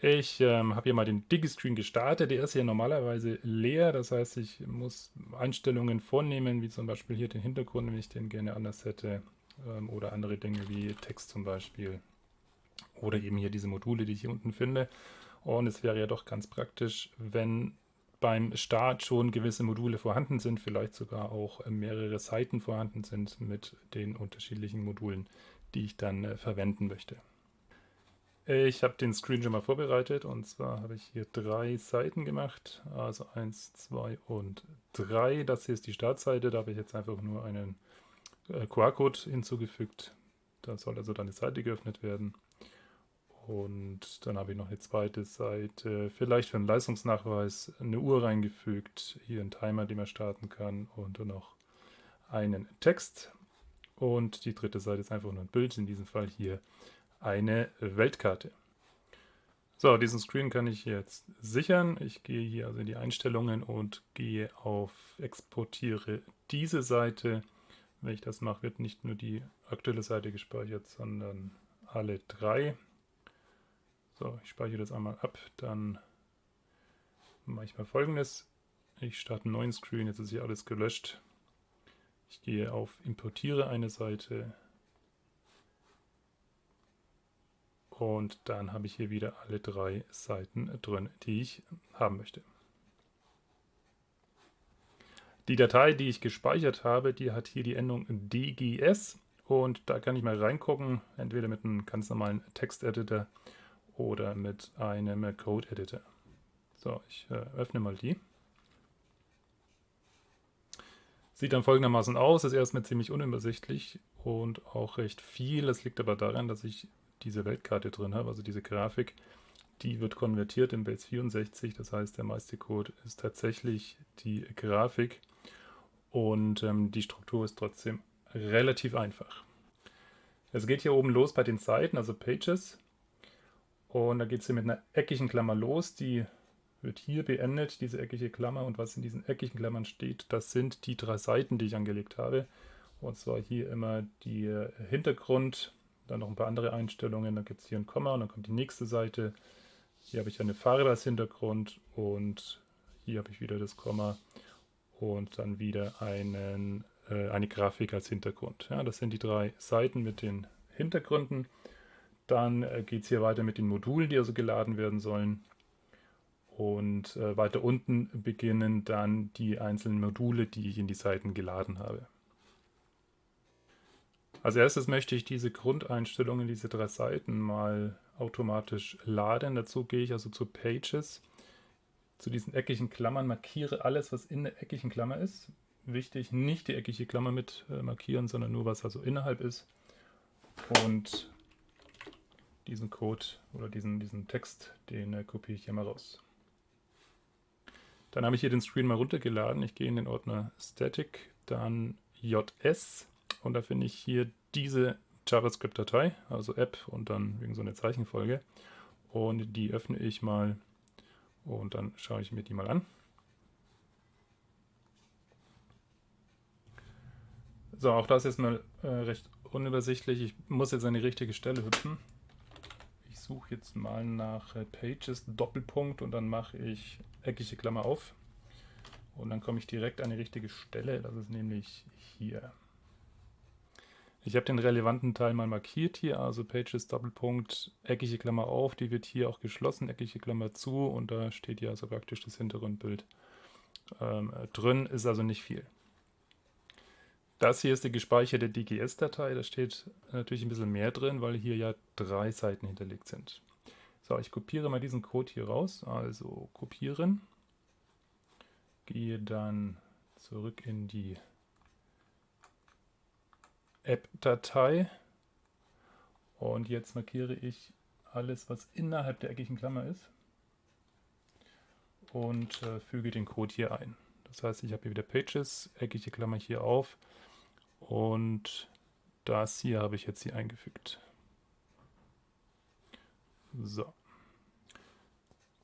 Ich ähm, habe hier mal den Digi-Screen gestartet. Der ist hier normalerweise leer. Das heißt, ich muss Einstellungen vornehmen, wie zum Beispiel hier den Hintergrund, wenn ich den gerne anders hätte. Ähm, oder andere Dinge wie Text zum Beispiel. Oder eben hier diese Module, die ich hier unten finde. Und es wäre ja doch ganz praktisch, wenn beim Start schon gewisse Module vorhanden sind, vielleicht sogar auch mehrere Seiten vorhanden sind mit den unterschiedlichen Modulen, die ich dann äh, verwenden möchte. Ich habe den Screen schon mal vorbereitet und zwar habe ich hier drei Seiten gemacht, also 1, 2 und 3. Das hier ist die Startseite, da habe ich jetzt einfach nur einen äh, QR-Code hinzugefügt. Da soll also dann eine Seite geöffnet werden. Und dann habe ich noch eine zweite Seite, vielleicht für einen Leistungsnachweis, eine Uhr reingefügt, hier einen Timer, den man starten kann und dann noch einen Text. Und die dritte Seite ist einfach nur ein Bild, in diesem Fall hier eine Weltkarte. So, diesen Screen kann ich jetzt sichern. Ich gehe hier also in die Einstellungen und gehe auf Exportiere diese Seite. Wenn ich das mache, wird nicht nur die aktuelle Seite gespeichert, sondern alle drei. So, ich speichere das einmal ab, dann mache ich mal folgendes. Ich starte einen neuen Screen, jetzt ist hier alles gelöscht. Ich gehe auf Importiere eine Seite, Und dann habe ich hier wieder alle drei Seiten drin, die ich haben möchte. Die Datei, die ich gespeichert habe, die hat hier die Endung DGS und da kann ich mal reingucken, entweder mit einem ganz normalen Texteditor oder mit einem Code-Editor. So, ich äh, öffne mal die. Sieht dann folgendermaßen aus, ist erstmal ziemlich unübersichtlich und auch recht viel. Das liegt aber daran, dass ich diese Weltkarte drin habe, also diese Grafik, die wird konvertiert in Base 64. Das heißt, der meiste Code ist tatsächlich die Grafik und ähm, die Struktur ist trotzdem relativ einfach. Es geht hier oben los bei den Seiten, also Pages. Und da geht es hier mit einer eckigen Klammer los. Die wird hier beendet, diese eckige Klammer. Und was in diesen eckigen Klammern steht, das sind die drei Seiten, die ich angelegt habe. Und zwar hier immer die Hintergrund, dann noch ein paar andere Einstellungen. Dann gibt es hier ein Komma und dann kommt die nächste Seite. Hier habe ich eine Farbe als Hintergrund und hier habe ich wieder das Komma und dann wieder einen, äh, eine Grafik als Hintergrund. Ja, das sind die drei Seiten mit den Hintergründen. Dann äh, geht es hier weiter mit den Modulen, die also geladen werden sollen. Und äh, weiter unten beginnen dann die einzelnen Module, die ich in die Seiten geladen habe. Als erstes möchte ich diese Grundeinstellungen, diese drei Seiten mal automatisch laden. Dazu gehe ich also zu Pages, zu diesen eckigen Klammern, markiere alles, was in der eckigen Klammer ist. Wichtig, nicht die eckige Klammer mit äh, markieren, sondern nur, was also innerhalb ist. Und diesen Code oder diesen, diesen Text, den äh, kopiere ich hier mal raus. Dann habe ich hier den Screen mal runtergeladen. Ich gehe in den Ordner Static, dann JS und da finde ich hier diese JavaScript-Datei, also App und dann wegen so eine Zeichenfolge. Und die öffne ich mal und dann schaue ich mir die mal an. So, auch das ist mal äh, recht unübersichtlich. Ich muss jetzt an die richtige Stelle hüpfen. Ich suche jetzt mal nach äh, Pages, Doppelpunkt und dann mache ich eckige Klammer auf. Und dann komme ich direkt an die richtige Stelle. Das ist nämlich hier. Ich habe den relevanten Teil mal markiert hier, also Pages Doppelpunkt, eckige Klammer auf, die wird hier auch geschlossen, eckige Klammer zu und da steht ja also praktisch das Hintergrundbild ähm, drin, ist also nicht viel. Das hier ist die gespeicherte DGS-Datei, da steht natürlich ein bisschen mehr drin, weil hier ja drei Seiten hinterlegt sind. So, ich kopiere mal diesen Code hier raus, also kopieren, gehe dann zurück in die App-Datei. Und jetzt markiere ich alles, was innerhalb der eckigen Klammer ist und äh, füge den Code hier ein. Das heißt, ich habe hier wieder Pages, eckige Klammer hier auf und das hier habe ich jetzt hier eingefügt. So.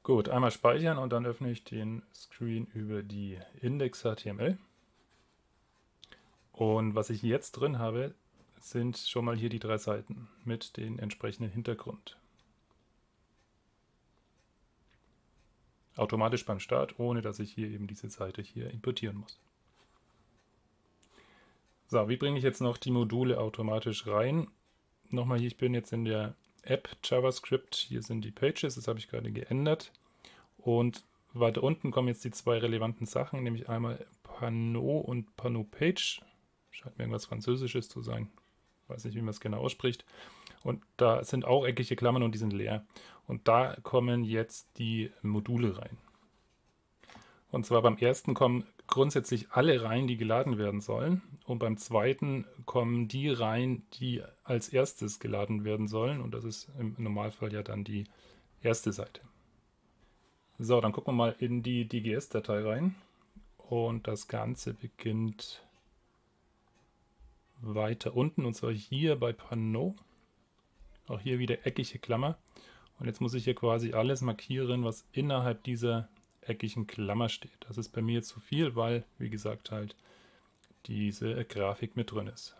Gut, einmal speichern und dann öffne ich den Screen über die Index.html. Und was ich jetzt drin habe, sind schon mal hier die drei Seiten mit dem entsprechenden Hintergrund. automatisch beim Start, ohne dass ich hier eben diese Seite hier importieren muss. So, wie bringe ich jetzt noch die Module automatisch rein? Nochmal hier, ich bin jetzt in der App JavaScript, hier sind die Pages, das habe ich gerade geändert. Und weiter unten kommen jetzt die zwei relevanten Sachen, nämlich einmal Pano und Pano Page. Scheint mir irgendwas Französisches zu sein. Weiß nicht, wie man es genau ausspricht. Und da sind auch eckige Klammern und die sind leer. Und da kommen jetzt die Module rein. Und zwar beim ersten kommen grundsätzlich alle rein, die geladen werden sollen. Und beim zweiten kommen die rein, die als erstes geladen werden sollen. Und das ist im Normalfall ja dann die erste Seite. So, dann gucken wir mal in die DGS-Datei rein. Und das Ganze beginnt weiter unten und zwar hier bei Pano. Auch hier wieder eckige Klammer. Und jetzt muss ich hier quasi alles markieren, was innerhalb dieser eckigen Klammer steht. Das ist bei mir zu viel, weil, wie gesagt, halt diese Grafik mit drin ist.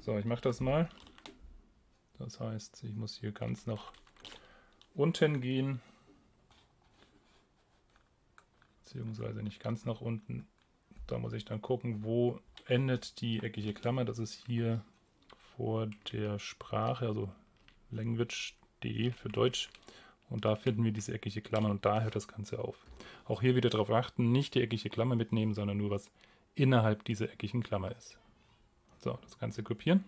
So, ich mache das mal. Das heißt, ich muss hier ganz nach unten gehen. Beziehungsweise nicht ganz nach unten. Da muss ich dann gucken, wo endet die eckige Klammer. Das ist hier vor der Sprache, also language.de für Deutsch. Und da finden wir diese eckige Klammer und da hört das Ganze auf. Auch hier wieder darauf achten, nicht die eckige Klammer mitnehmen, sondern nur was innerhalb dieser eckigen Klammer ist. So, das Ganze kopieren.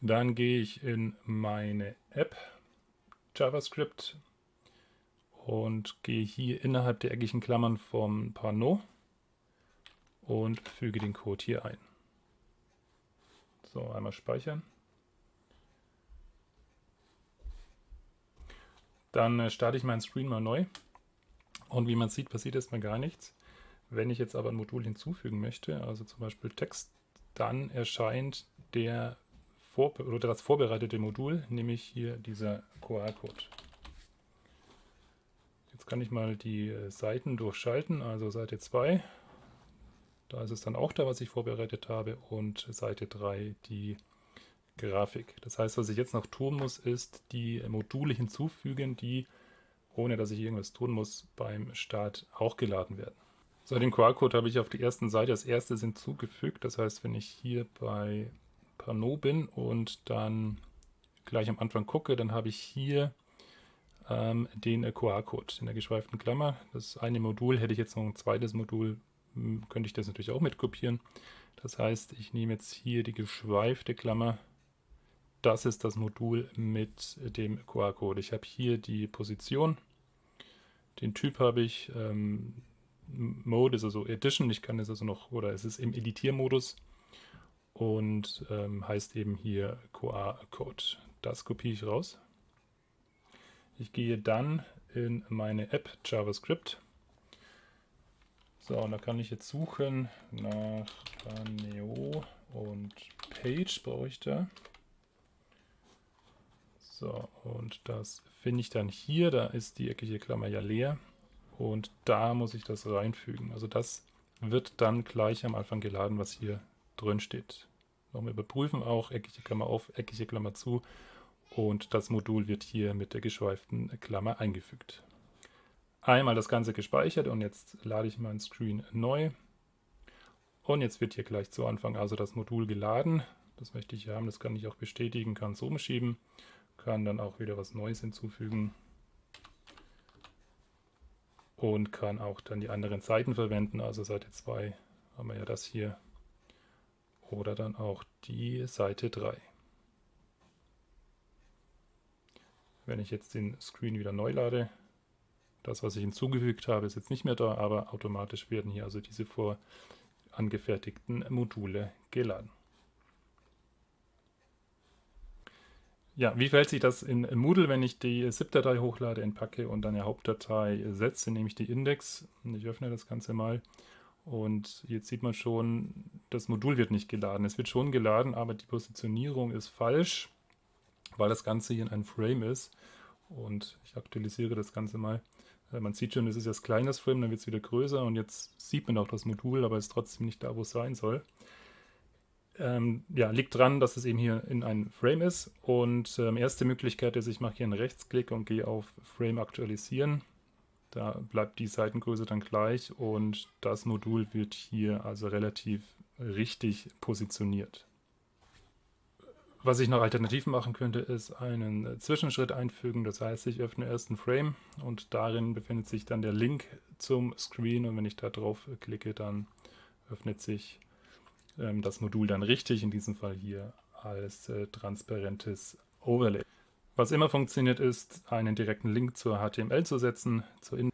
Dann gehe ich in meine App JavaScript und gehe hier innerhalb der eckigen Klammern vom Pano und füge den Code hier ein. So, einmal speichern. Dann äh, starte ich meinen Screen mal neu. Und wie man sieht, passiert erstmal gar nichts. Wenn ich jetzt aber ein Modul hinzufügen möchte, also zum Beispiel Text, dann erscheint der vor, das vorbereitete Modul, nämlich hier dieser QR-Code. Jetzt kann ich mal die äh, Seiten durchschalten, also Seite 2 da ist es dann auch da, was ich vorbereitet habe und Seite 3 die Grafik. Das heißt, was ich jetzt noch tun muss, ist die Module hinzufügen, die, ohne dass ich irgendwas tun muss, beim Start auch geladen werden. So, den QR-Code habe ich auf der ersten Seite als erstes hinzugefügt. Das heißt, wenn ich hier bei Pano bin und dann gleich am Anfang gucke, dann habe ich hier ähm, den QR-Code in der geschweiften Klammer. Das eine Modul hätte ich jetzt noch ein zweites Modul könnte ich das natürlich auch mit kopieren. Das heißt, ich nehme jetzt hier die geschweifte Klammer. Das ist das Modul mit dem QR-Code. Ich habe hier die Position. Den Typ habe ich. Ähm, Mode ist also Edition. Ich kann es also noch, oder es ist im Editiermodus und ähm, heißt eben hier QR-Code. Das kopiere ich raus. Ich gehe dann in meine App JavaScript so, und da kann ich jetzt suchen nach Paneo und Page brauche ich da. So, und das finde ich dann hier, da ist die eckige Klammer ja leer und da muss ich das reinfügen. Also das wird dann gleich am Anfang geladen, was hier drin steht. Nochmal überprüfen auch, eckige Klammer auf, eckige Klammer zu und das Modul wird hier mit der geschweiften Klammer eingefügt einmal das Ganze gespeichert und jetzt lade ich meinen Screen neu. Und jetzt wird hier gleich zu Anfang also das Modul geladen. Das möchte ich haben, das kann ich auch bestätigen, kann es umschieben, kann dann auch wieder was Neues hinzufügen und kann auch dann die anderen Seiten verwenden. Also Seite 2 haben wir ja das hier oder dann auch die Seite 3. Wenn ich jetzt den Screen wieder neu lade, das, was ich hinzugefügt habe, ist jetzt nicht mehr da, aber automatisch werden hier also diese vorangefertigten Module geladen. Ja, wie verhält sich das in Moodle, wenn ich die ZIP-Datei hochlade, entpacke und dann eine Hauptdatei setze, nämlich die Index. Ich öffne das Ganze mal und jetzt sieht man schon, das Modul wird nicht geladen. Es wird schon geladen, aber die Positionierung ist falsch, weil das Ganze hier in einem Frame ist. Und ich aktualisiere das Ganze mal. Man sieht schon, es ist jetzt kleines Frame, dann wird es wieder größer und jetzt sieht man auch das Modul, aber es ist trotzdem nicht da, wo es sein soll. ähm, ja, liegt dran, dass es eben hier in einem Frame ist. Und ähm, erste Möglichkeit ist, ich mache hier einen Rechtsklick und gehe auf Frame aktualisieren. Da bleibt die Seitengröße dann gleich und das Modul wird hier also relativ richtig positioniert. Was ich noch alternativ machen könnte, ist einen Zwischenschritt einfügen. Das heißt, ich öffne erst einen Frame und darin befindet sich dann der Link zum Screen und wenn ich da drauf klicke, dann öffnet sich ähm, das Modul dann richtig, in diesem Fall hier als äh, transparentes Overlay. Was immer funktioniert ist, einen direkten Link zur HTML zu setzen, zur in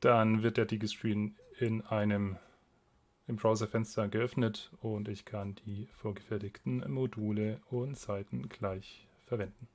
dann wird der Digiscreen in einem im Browserfenster geöffnet und ich kann die vorgefertigten Module und Seiten gleich verwenden.